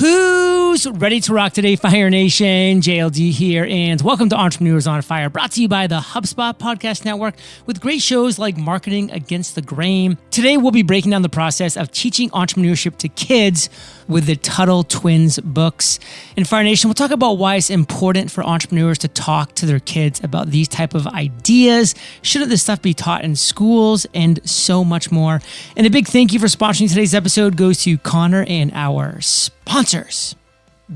Who Ready to rock today, Fire Nation? JLD here, and welcome to Entrepreneurs on Fire, brought to you by the HubSpot Podcast Network with great shows like Marketing Against the Grain. Today, we'll be breaking down the process of teaching entrepreneurship to kids with the Tuttle Twins books. In Fire Nation, we'll talk about why it's important for entrepreneurs to talk to their kids about these type of ideas. Shouldn't this stuff be taught in schools and so much more? And a big thank you for sponsoring today's episode goes to Connor and our sponsors.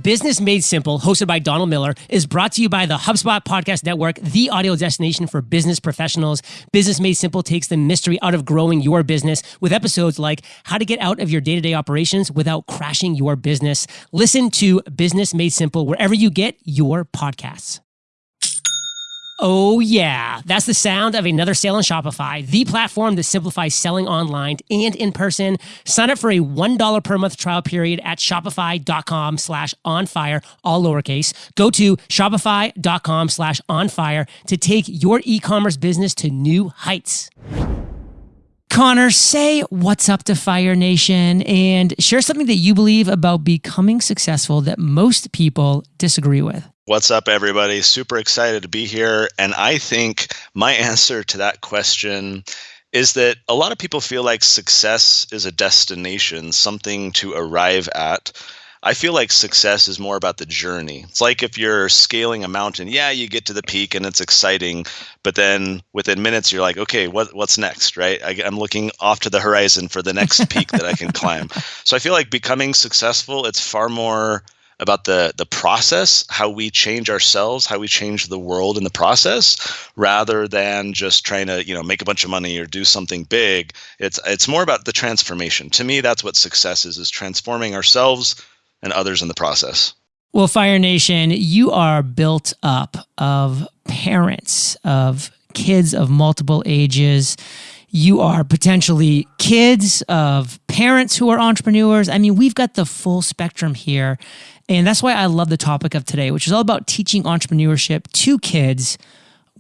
Business Made Simple, hosted by Donald Miller, is brought to you by the HubSpot Podcast Network, the audio destination for business professionals. Business Made Simple takes the mystery out of growing your business with episodes like how to get out of your day to day operations without crashing your business. Listen to Business Made Simple wherever you get your podcasts. Oh, yeah. That's the sound of another sale on Shopify, the platform that simplifies selling online and in person. Sign up for a $1 per month trial period at shopify.com slash on fire, all lowercase. Go to shopify.com slash on fire to take your e commerce business to new heights. Connor, say what's up to Fire Nation and share something that you believe about becoming successful that most people disagree with. What's up, everybody? Super excited to be here. And I think my answer to that question is that a lot of people feel like success is a destination, something to arrive at. I feel like success is more about the journey. It's like if you're scaling a mountain, yeah, you get to the peak and it's exciting, but then within minutes you're like, okay, what what's next, right? I, am looking off to the horizon for the next peak that I can climb. So I feel like becoming successful, it's far more about the the process, how we change ourselves, how we change the world in the process, rather than just trying to you know make a bunch of money or do something big. It's it's more about the transformation. To me, that's what success is: is transforming ourselves and others in the process. Well, Fire Nation, you are built up of parents, of kids of multiple ages. You are potentially kids of parents who are entrepreneurs. I mean, we've got the full spectrum here. And that's why I love the topic of today, which is all about teaching entrepreneurship to kids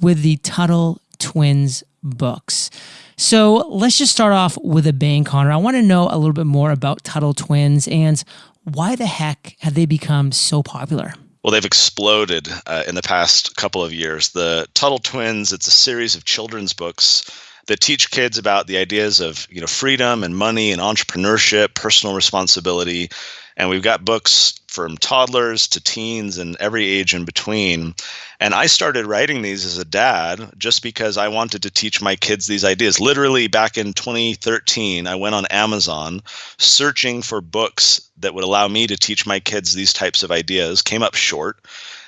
with the Tuttle Twins books. So let's just start off with a bang, Connor. I want to know a little bit more about Tuttle Twins and why the heck have they become so popular? Well, they've exploded uh, in the past couple of years. The Tuttle Twins, it's a series of children's books that teach kids about the ideas of you know freedom and money and entrepreneurship, personal responsibility, and we've got books from toddlers to teens and every age in between. And I started writing these as a dad just because I wanted to teach my kids these ideas. Literally back in 2013, I went on Amazon searching for books that would allow me to teach my kids these types of ideas, came up short.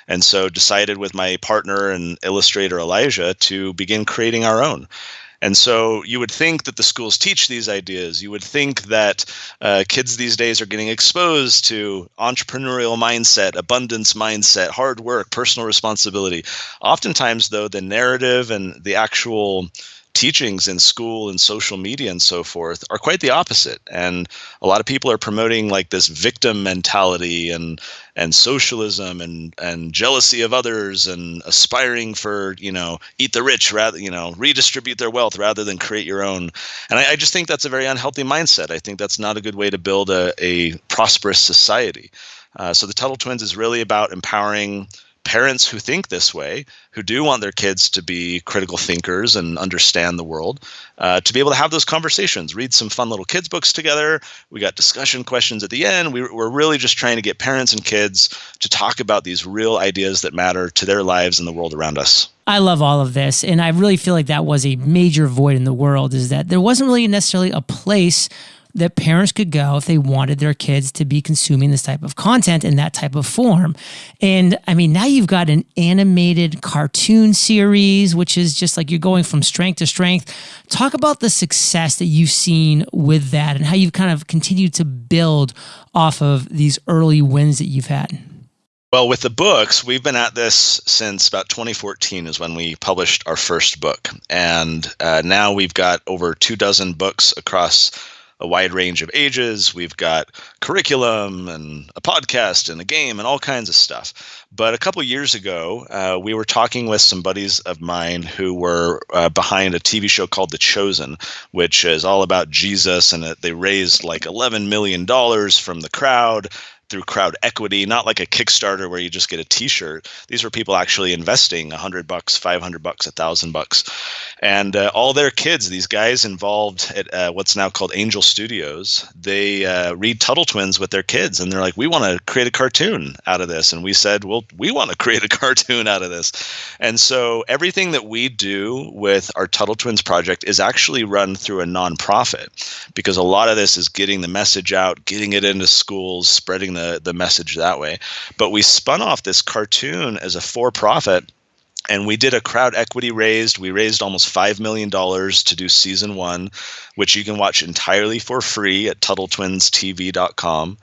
And so decided with my partner and illustrator Elijah to begin creating our own. And so you would think that the schools teach these ideas. You would think that uh, kids these days are getting exposed to entrepreneurial mindset, abundance mindset, hard work, personal responsibility. Oftentimes, though, the narrative and the actual teachings in school and social media and so forth are quite the opposite. And a lot of people are promoting like this victim mentality and and socialism and and jealousy of others and aspiring for you know eat the rich rather you know redistribute their wealth rather than create your own. And I, I just think that's a very unhealthy mindset. I think that's not a good way to build a, a prosperous society. Uh, so the tuttle twins is really about empowering parents who think this way, who do want their kids to be critical thinkers and understand the world, uh, to be able to have those conversations, read some fun little kids' books together. We got discussion questions at the end. We, we're really just trying to get parents and kids to talk about these real ideas that matter to their lives and the world around us. I love all of this. And I really feel like that was a major void in the world is that there wasn't really necessarily a place that parents could go if they wanted their kids to be consuming this type of content in that type of form. And I mean, now you've got an animated cartoon series, which is just like you're going from strength to strength. Talk about the success that you've seen with that and how you've kind of continued to build off of these early wins that you've had. Well, with the books, we've been at this since about 2014 is when we published our first book. And uh, now we've got over two dozen books across a wide range of ages. We've got curriculum and a podcast and a game and all kinds of stuff. But a couple years ago, uh, we were talking with some buddies of mine who were uh, behind a TV show called The Chosen, which is all about Jesus, and they raised like $11 million from the crowd through crowd equity, not like a Kickstarter where you just get a T-shirt. These were people actually investing a hundred bucks, five hundred bucks, a thousand bucks, and uh, all their kids. These guys involved at uh, what's now called Angel Studios. They uh, read Tuttle Twins with their kids, and they're like, "We want to create a cartoon out of this." And we said, "Well, we want to create a cartoon out of this." And so everything that we do with our Tuttle Twins project is actually run through a nonprofit, because a lot of this is getting the message out, getting it into schools, spreading the the message that way. But we spun off this cartoon as a for profit and we did a crowd equity raised. We raised almost $5 million to do season one, which you can watch entirely for free at TuttleTwinsTV.com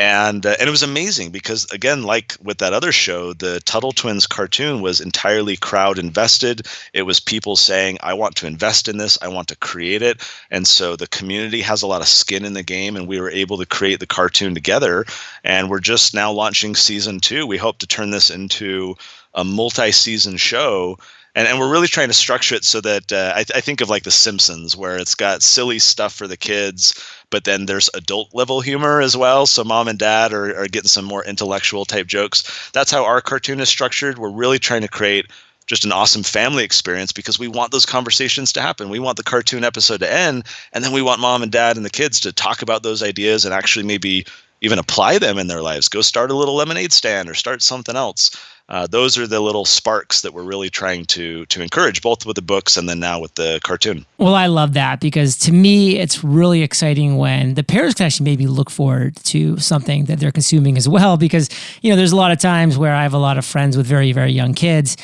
and uh, and it was amazing because again like with that other show the tuttle twins cartoon was entirely crowd invested. It was people saying i want to invest in this. I want to create it. And so the community has a lot of skin in the game and we were able to create the cartoon together. And we're just now launching season two. We hope to turn this into a multi-season show and, and we're really trying to structure it so that uh, I, I think of like the simpsons where it's got silly stuff for the kids but then there's adult level humor as well. So mom and dad are, are getting some more intellectual type jokes. That's how our cartoon is structured. We're really trying to create just an awesome family experience because we want those conversations to happen. We want the cartoon episode to end, and then we want mom and dad and the kids to talk about those ideas and actually maybe even apply them in their lives. Go start a little lemonade stand or start something else uh, those are the little sparks that we're really trying to to encourage, both with the books and then now with the cartoon. Well, I love that because to me, it's really exciting when the parents can actually maybe look forward to something that they're consuming as well. Because you know, there's a lot of times where I have a lot of friends with very very young kids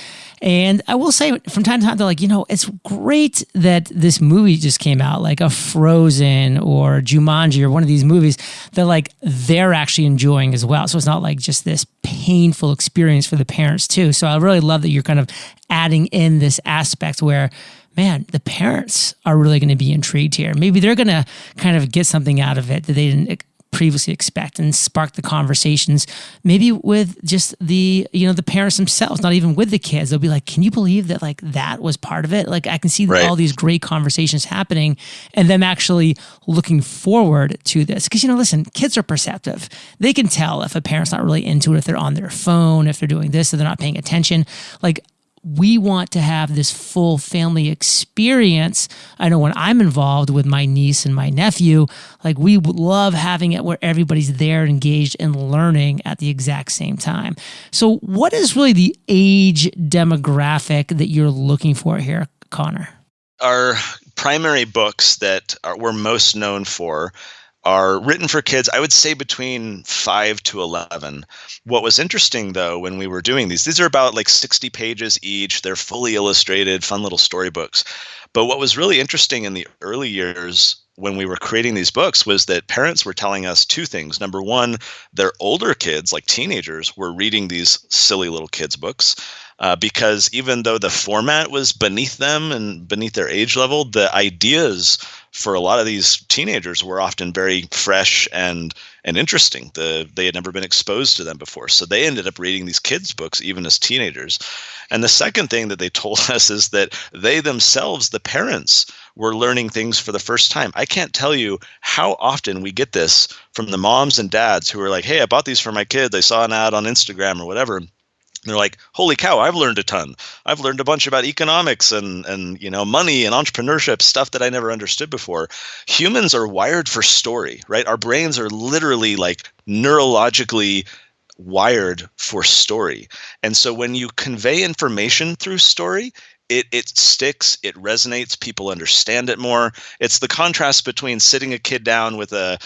and I will say from time to time, they're like, you know, it's great that this movie just came out, like a Frozen or Jumanji or one of these movies that like they're actually enjoying as well. So it's not like just this painful experience for the parents too. So I really love that you're kind of adding in this aspect where man, the parents are really going to be intrigued here. Maybe they're going to kind of get something out of it that they didn't previously expect and spark the conversations maybe with just the you know the parents themselves not even with the kids. They'll be like can you believe that like that was part of it? Like i can see right. all these great conversations happening and them actually looking forward to this. Because you know listen kids are perceptive. They can tell if a parent's not really into it if they're on their phone if they're doing this if they're not paying attention. Like we want to have this full family experience. I know when I'm involved with my niece and my nephew, like we love having it where everybody's there engaged and learning at the exact same time. So, what is really the age demographic that you're looking for here, Connor? Our primary books that are, we're most known for are written for kids, I would say between 5 to 11. What was interesting though when we were doing these, these are about like 60 pages each. They're fully illustrated, fun little storybooks. But what was really interesting in the early years when we were creating these books was that parents were telling us two things. Number one, their older kids, like teenagers, were reading these silly little kids' books. Uh, because even though the format was beneath them and beneath their age level, the ideas for a lot of these teenagers were often very fresh and and interesting. The they had never been exposed to them before, so they ended up reading these kids' books even as teenagers. And the second thing that they told us is that they themselves, the parents, were learning things for the first time. I can't tell you how often we get this from the moms and dads who are like, "Hey, I bought these for my kid. I saw an ad on Instagram or whatever." They're like, holy cow, I've learned a ton. I've learned a bunch about economics and and you know money and entrepreneurship stuff that I never understood before. Humans are wired for story, right? Our brains are literally like neurologically wired for story. And so when you convey information through story, it it sticks, it resonates, people understand it more. It's the contrast between sitting a kid down with a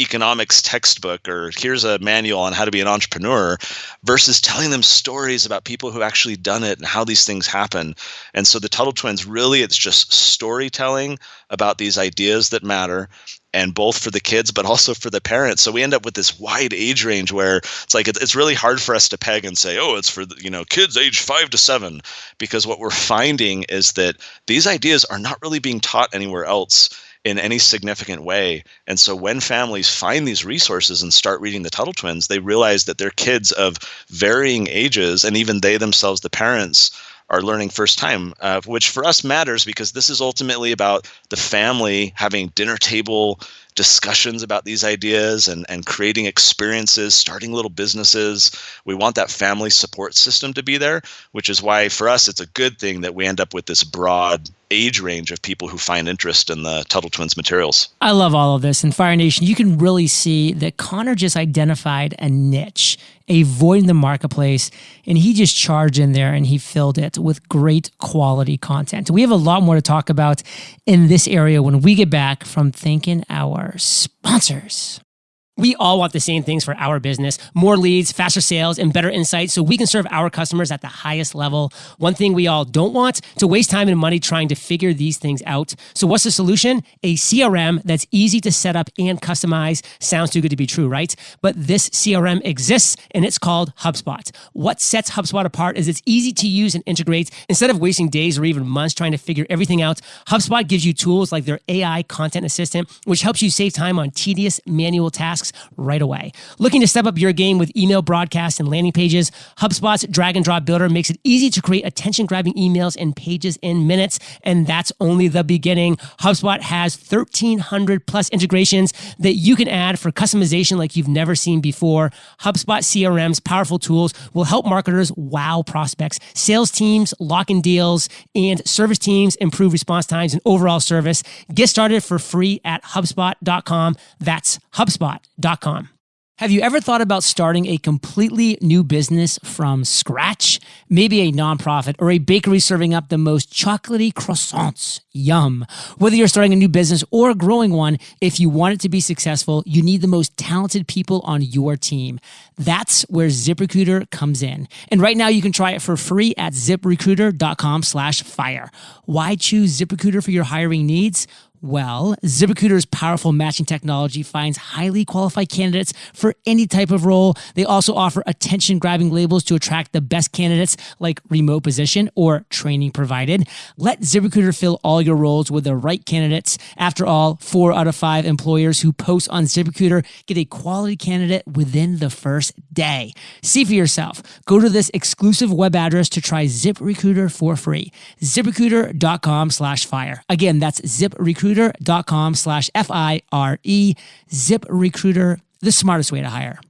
economics textbook or here's a manual on how to be an entrepreneur versus telling them stories about people who actually done it and how these things happen. And so the Tuttle Twins really it's just storytelling about these ideas that matter and both for the kids but also for the parents so we end up with this wide age range where it's like it's really hard for us to peg and say oh it's for you know kids age 5 to 7 because what we're finding is that these ideas are not really being taught anywhere else in any significant way. And so when families find these resources and start reading the Tuttle Twins, they realize that their kids of varying ages, and even they themselves, the parents, are learning first time, uh, which for us matters because this is ultimately about the family having dinner table discussions about these ideas and, and creating experiences, starting little businesses. We want that family support system to be there, which is why for us it's a good thing that we end up with this broad age range of people who find interest in the Tuttle Twins materials. I love all of this. In Fire Nation, you can really see that Connor just identified a niche, a void in the marketplace, and he just charged in there and he filled it with great quality content. We have a lot more to talk about in this area when we get back from thanking our sponsors. We all want the same things for our business more leads, faster sales, and better insights so we can serve our customers at the highest level. One thing we all don't want to waste time and money trying to figure these things out. So, what's the solution? A CRM that's easy to set up and customize. Sounds too good to be true, right? But this CRM exists and it's called HubSpot. What sets HubSpot apart is it's easy to use and integrate. Instead of wasting days or even months trying to figure everything out, HubSpot gives you tools like their AI content assistant, which helps you save time on tedious manual tasks right away. Looking to step up your game with email broadcasts and landing pages? HubSpot's drag and drop builder makes it easy to create attention grabbing emails and pages in minutes. And that's only the beginning. HubSpot has 1,300 plus integrations that you can add for customization like you've never seen before. HubSpot CRM's powerful tools will help marketers wow prospects, sales teams lock in deals, and service teams improve response times and overall service. Get started for free at HubSpot.com. That's HubSpot Have you ever thought about starting a completely new business from scratch? Maybe a nonprofit or a bakery serving up the most chocolatey croissants. Yum. Whether you're starting a new business or growing one, if you want it to be successful, you need the most talented people on your team. That's where ZipRecruiter comes in. And right now you can try it for free at ziprecruiter.com slash fire. Why choose ZipRecruiter for your hiring needs? Well, ZipRecruiter's powerful matching technology finds highly qualified candidates for any type of role. They also offer attention grabbing labels to attract the best candidates, like remote position or training provided. Let ZipRecruiter fill all your roles with the right candidates. After all, four out of five employers who post on ZipRecruiter get a quality candidate within the first day. See for yourself. Go to this exclusive web address to try ZipRecruiter for free. ZipRecruiter.com slash fire. Again, that's ZipRecruiter ziprecruiter.com slash F-I-R-E. ZipRecruiter, the smartest way to hire.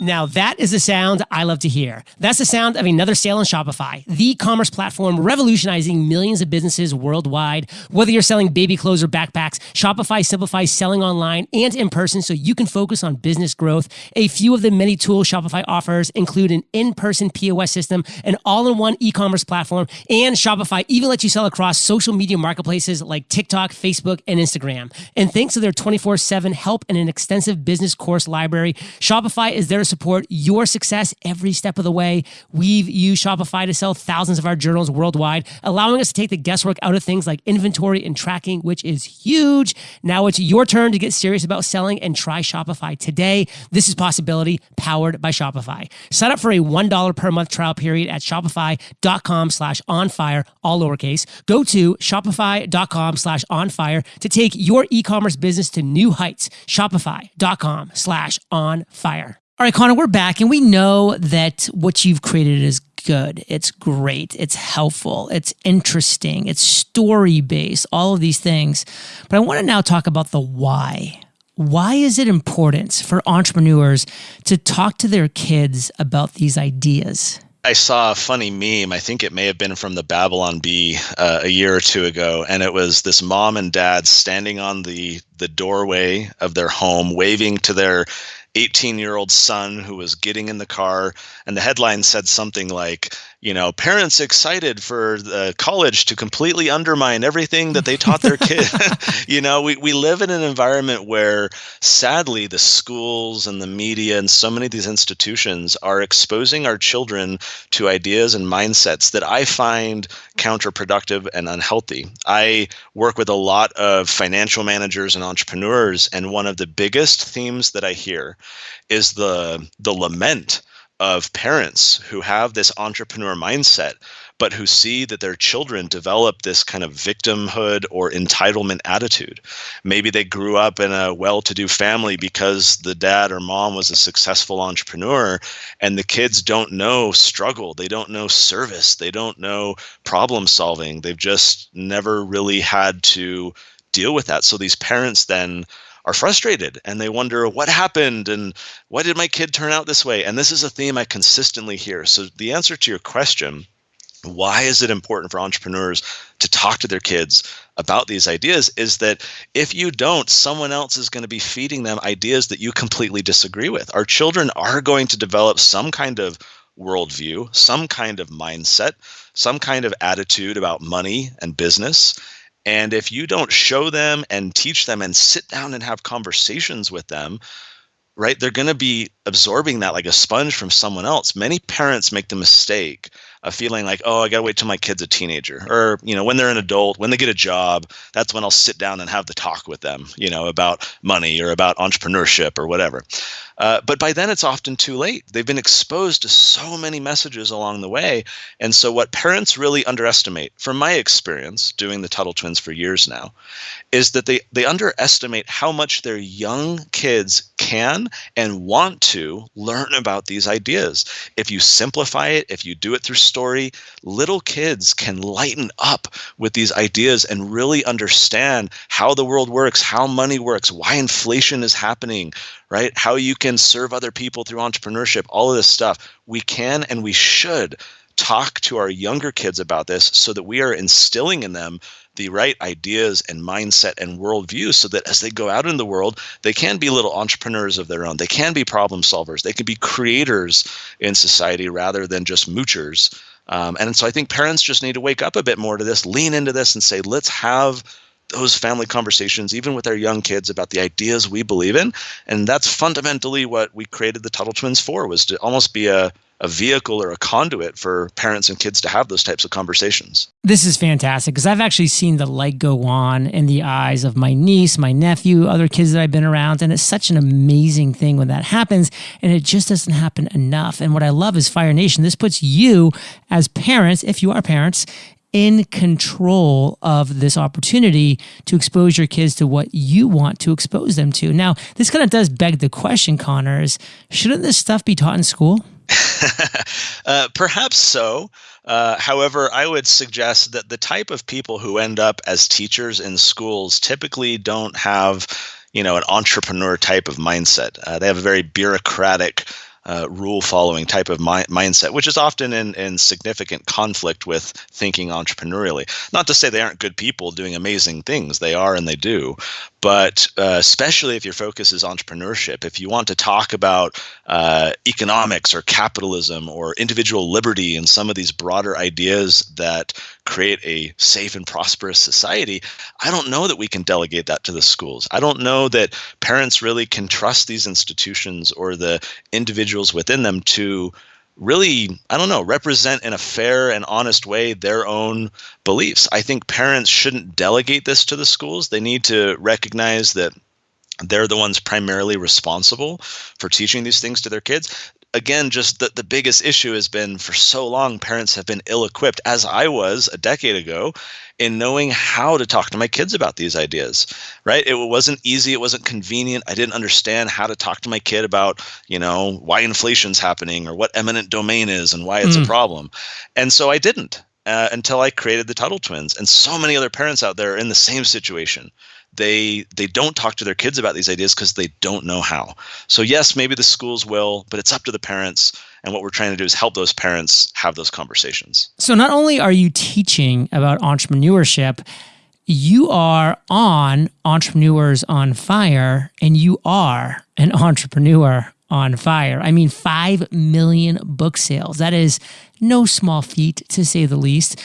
Now, that is the sound I love to hear. That's the sound of another sale on Shopify, the commerce platform revolutionizing millions of businesses worldwide. Whether you're selling baby clothes or backpacks, Shopify simplifies selling online and in person so you can focus on business growth. A few of the many tools Shopify offers include an in person POS system, an all in one e commerce platform, and Shopify even lets you sell across social media marketplaces like TikTok, Facebook, and Instagram. And thanks to their 24 7 help and an extensive business course library, Shopify is there support your success every step of the way. We've used Shopify to sell thousands of our journals worldwide, allowing us to take the guesswork out of things like inventory and tracking, which is huge. Now it's your turn to get serious about selling and try Shopify today. This is Possibility powered by Shopify. Sign up for a $1 per month trial period at shopify.com slash onfire, all lowercase. Go to shopify.com slash onfire to take your e-commerce business to new heights. Shopify.com slash onfire. All right, Connor, we're back, and we know that what you've created is good. It's great. It's helpful. It's interesting. It's story based, all of these things. But I want to now talk about the why. Why is it important for entrepreneurs to talk to their kids about these ideas? I saw a funny meme. I think it may have been from the Babylon Bee uh, a year or two ago, and it was this mom and dad standing on the the doorway of their home, waving to their 18 year old son who was getting in the car and the headline said something like you know parents excited for the college to completely undermine everything that they taught their kid. You know we, we live in an environment where sadly the schools and the media and so many of these institutions are exposing our children to ideas and mindsets that i find counterproductive and unhealthy. I work with a lot of financial managers and entrepreneurs and one of the biggest themes that i hear is the the lament of parents who have this entrepreneur mindset but who see that their children develop this kind of victimhood or entitlement attitude. Maybe they grew up in a well to do family because the dad or mom was a successful entrepreneur, and the kids don't know struggle. They don't know service. They don't know problem solving. They've just never really had to deal with that. So these parents then are frustrated and they wonder what happened and why did my kid turn out this way? And this is a theme I consistently hear. So the answer to your question why is it important for entrepreneurs to talk to their kids about these ideas is that if you don't someone else is going to be feeding them ideas that you completely disagree with our children are going to develop some kind of worldview some kind of mindset some kind of attitude about money and business and if you don't show them and teach them and sit down and have conversations with them right they're going to be absorbing that like a sponge from someone else. Many parents make the mistake a feeling like, oh, I got to wait till my kid's a teenager, or you know, when they're an adult, when they get a job, that's when I'll sit down and have the talk with them, you know, about money or about entrepreneurship or whatever. Uh, but by then, it's often too late. They've been exposed to so many messages along the way, and so what parents really underestimate, from my experience doing the Tuttle Twins for years now, is that they they underestimate how much their young kids can and want to learn about these ideas. If you simplify it, if you do it through story, little kids can lighten up with these ideas and really understand how the world works, how money works, why inflation is happening, right? How you can serve other people through entrepreneurship, all of this stuff. We can and we should talk to our younger kids about this so that we are instilling in them the right ideas and mindset and worldview so that as they go out in the world, they can be little entrepreneurs of their own. They can be problem solvers. They can be creators in society rather than just moochers. Um, and so I think parents just need to wake up a bit more to this, lean into this, and say, let's have those family conversations, even with our young kids, about the ideas we believe in. And that's fundamentally what we created the Tuttle Twins for, was to almost be a a vehicle or a conduit for parents and kids to have those types of conversations. This is fantastic because I've actually seen the light go on in the eyes of my niece, my nephew, other kids that I've been around. And it's such an amazing thing when that happens. And it just doesn't happen enough. And what I love is Fire Nation. This puts you as parents, if you are parents, in control of this opportunity to expose your kids to what you want to expose them to. Now, this kind of does beg the question, Connors, shouldn't this stuff be taught in school? uh, perhaps so. Uh, however, I would suggest that the type of people who end up as teachers in schools typically don't have, you know, an entrepreneur type of mindset. Uh, they have a very bureaucratic uh, rule following type of mi- mindset, which is often in, in significant conflict with thinking entrepreneurially. Not to say they aren't good people doing amazing things, they are and they do. But uh, especially if your focus is entrepreneurship, if you want to talk about uh, economics or capitalism or individual liberty and some of these broader ideas that create a safe and prosperous society, I don't know that we can delegate that to the schools. I don't know that parents really can trust these institutions or the individuals within them to really, I don't know, represent in a fair and honest way their own beliefs. I think parents shouldn't delegate this to the schools. They need to recognize that they're the ones primarily responsible for teaching these things to their kids again, just the, the biggest issue has been for so long, parents have been ill equipped, as I was a decade ago, in knowing how to talk to my kids about these ideas, right? It wasn't easy, it wasn't convenient. I didn't understand how to talk to my kid about, you know, why inflation's happening or what eminent domain is and why it's mm. a problem. And so I didn't. Uh, until I created the Tuttle Twins, and so many other parents out there are in the same situation they they don't talk to their kids about these ideas because they don't know how. So yes, maybe the schools will, but it's up to the parents. And what we're trying to do is help those parents have those conversations. So not only are you teaching about entrepreneurship, you are on Entrepreneurs on Fire, and you are an entrepreneur on fire. I mean, 5 million book sales. That is no small feat, to say the least.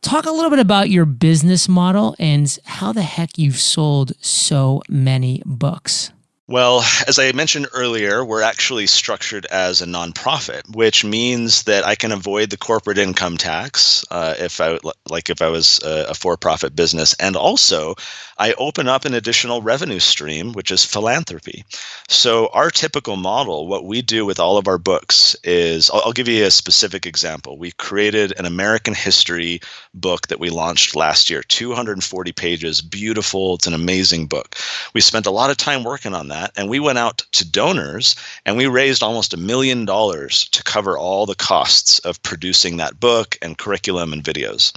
Talk a little bit about your business model and how the heck you've sold so many books. Well, as I mentioned earlier, we're actually structured as a nonprofit, which means that I can avoid the corporate income tax uh, if I like if I was a, a for-profit business, and also I open up an additional revenue stream, which is philanthropy. So our typical model, what we do with all of our books is, I'll, I'll give you a specific example. We created an American history book that we launched last year, 240 pages, beautiful. It's an amazing book. We spent a lot of time working on that that. And we went out to donors and we raised almost a million dollars to cover all the costs of producing that book and curriculum and videos.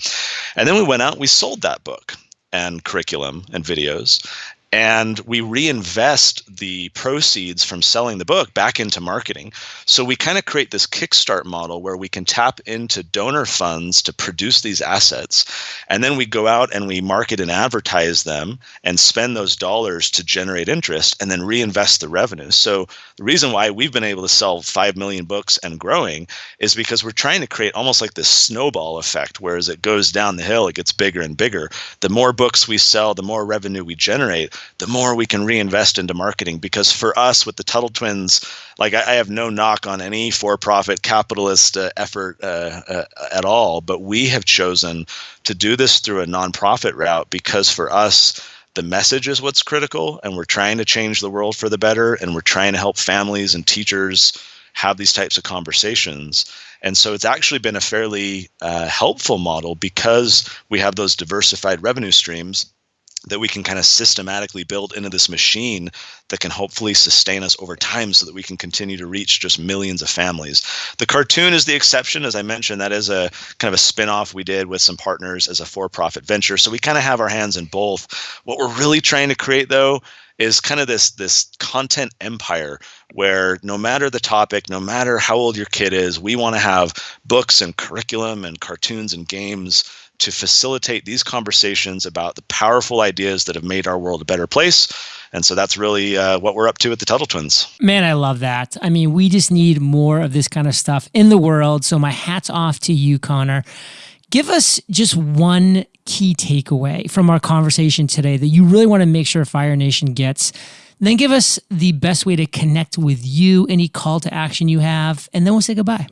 And then we went out we sold that book and curriculum and videos and we reinvest the proceeds from selling the book back into marketing. So we kind of create this kickstart model where we can tap into donor funds to produce these assets. And then we go out and we market and advertise them and spend those dollars to generate interest and then reinvest the revenue. So the reason why we've been able to sell 5 million books and growing is because we're trying to create almost like this snowball effect, where as it goes down the hill, it gets bigger and bigger. The more books we sell, the more revenue we generate the more we can reinvest into marketing. Because for us, with the Tuttle Twins, like I, I have no knock on any for-profit capitalist uh, effort uh, uh, at all, but we have chosen to do this through a nonprofit route because for us, the message is what's critical, and we're trying to change the world for the better, and we're trying to help families and teachers have these types of conversations. And so it's actually been a fairly uh, helpful model because we have those diversified revenue streams that we can kind of systematically build into this machine that can hopefully sustain us over time so that we can continue to reach just millions of families. The cartoon is the exception. As I mentioned, that is a kind of a spin-off we did with some partners as a for-profit venture. So we kind of have our hands in both. What we're really trying to create though is kind of this this content empire where no matter the topic, no matter how old your kid is, we want to have books and curriculum and cartoons and games to facilitate these conversations about the powerful ideas that have made our world a better place. And so that's really uh, what we're up to at the Tuttle Twins. Man, I love that. I mean, we just need more of this kind of stuff in the world. So my hat's off to you, Connor. Give us just one key takeaway from our conversation today that you really want to make sure Fire Nation gets. Then give us the best way to connect with you, any call to action you have, and then we'll say goodbye.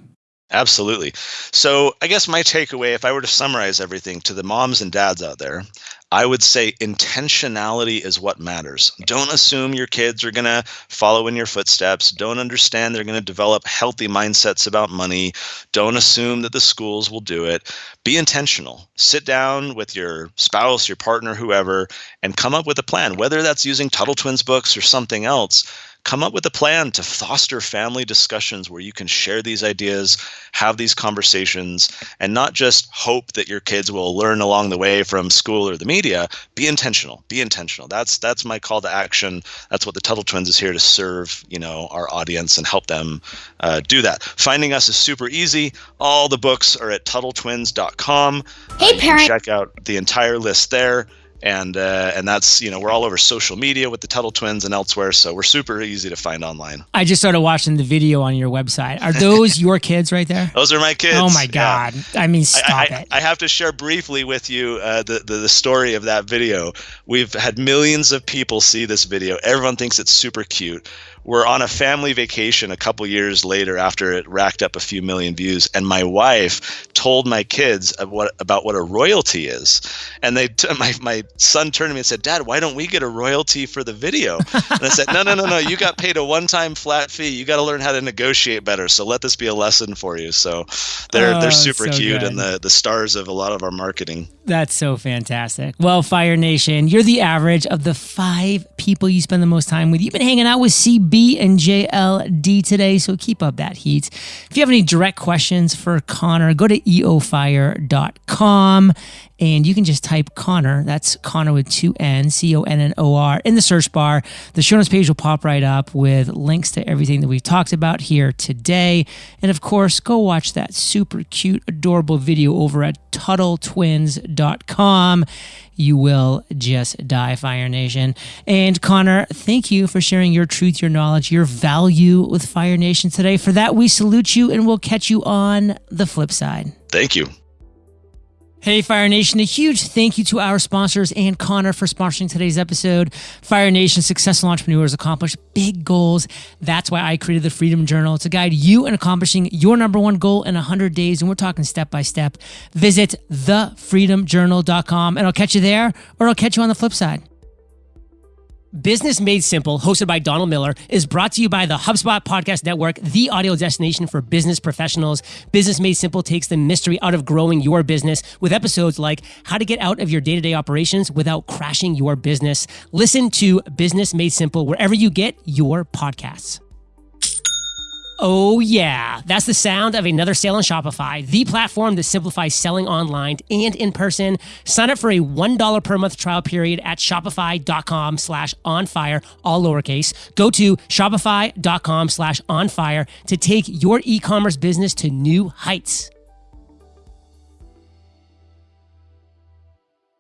Absolutely. So, I guess my takeaway, if I were to summarize everything to the moms and dads out there, I would say intentionality is what matters. Don't assume your kids are going to follow in your footsteps. Don't understand they're going to develop healthy mindsets about money. Don't assume that the schools will do it. Be intentional. Sit down with your spouse, your partner, whoever, and come up with a plan, whether that's using Tuttle Twins books or something else come up with a plan to foster family discussions where you can share these ideas, have these conversations, and not just hope that your kids will learn along the way from school or the media. Be intentional. Be intentional. That's that's my call to action. That's what the Tuttle Twins is here to serve. You know our audience and help them uh, do that. Finding us is super easy. All the books are at TuttleTwins.com. Hey, uh, parent. Check out the entire list there and uh, and that's you know we're all over social media with the Tuttle Twins and elsewhere, so we're super easy to find online. I just started watching the video on your website. Are those your kids right there? Those are my kids. Oh my god! Yeah. I mean, stop I, I, it. I have to share briefly with you uh, the, the the story of that video. We've had millions of people see this video. Everyone thinks it's super cute we're on a family vacation a couple years later after it racked up a few million views and my wife told my kids what, about what a royalty is. And they t- my, my son turned to me and said dad why don't we get a royalty for the video? And i said no no no no you got paid a one-time flat fee. You got to learn how to negotiate better. So let this be a lesson for you. So they're oh, they're super so cute good. and the the stars of a lot of our marketing. That's so fantastic. Well fire nation you're the average of the five people you spend the most time with. You've been hanging out with cb and JLD today, so keep up that heat. If you have any direct questions for Connor, go to eofire.com and you can just type Connor, that's Connor with two N, C O N N O R, in the search bar. The show notes page will pop right up with links to everything that we've talked about here today. And of course, go watch that super cute, adorable video over at TuttleTwins.com. You will just die, Fire Nation. And Connor, thank you for sharing your truth, your knowledge, your value with Fire Nation today. For that, we salute you and we'll catch you on the flip side. Thank you. Hey, Fire Nation, a huge thank you to our sponsors and Connor for sponsoring today's episode. Fire Nation successful entrepreneurs accomplish big goals. That's why I created the Freedom Journal to guide you in accomplishing your number one goal in 100 days. And we're talking step by step. Visit thefreedomjournal.com and I'll catch you there or I'll catch you on the flip side. Business Made Simple, hosted by Donald Miller, is brought to you by the HubSpot Podcast Network, the audio destination for business professionals. Business Made Simple takes the mystery out of growing your business with episodes like how to get out of your day to day operations without crashing your business. Listen to Business Made Simple wherever you get your podcasts. Oh, yeah. That's the sound of another sale on Shopify, the platform that simplifies selling online and in person. Sign up for a $1 per month trial period at shopify.com slash on fire, all lowercase. Go to shopify.com slash on fire to take your e commerce business to new heights.